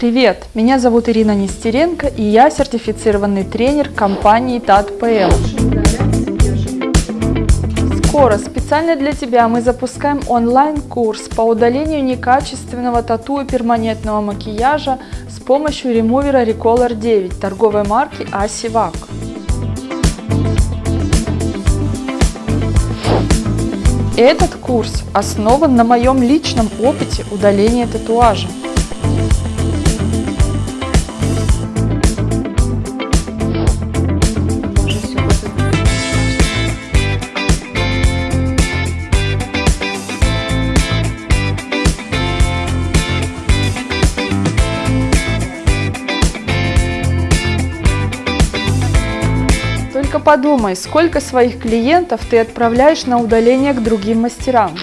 Привет, меня зовут Ирина Нестеренко и я сертифицированный тренер компании ТАТ-ПЛ. Скоро специально для тебя мы запускаем онлайн-курс по удалению некачественного тату и перманентного макияжа с помощью ремувера Recolor 9 торговой марки Асивак. Этот курс основан на моем личном опыте удаления татуажа. Только подумай, сколько своих клиентов ты отправляешь на удаление к другим мастерам.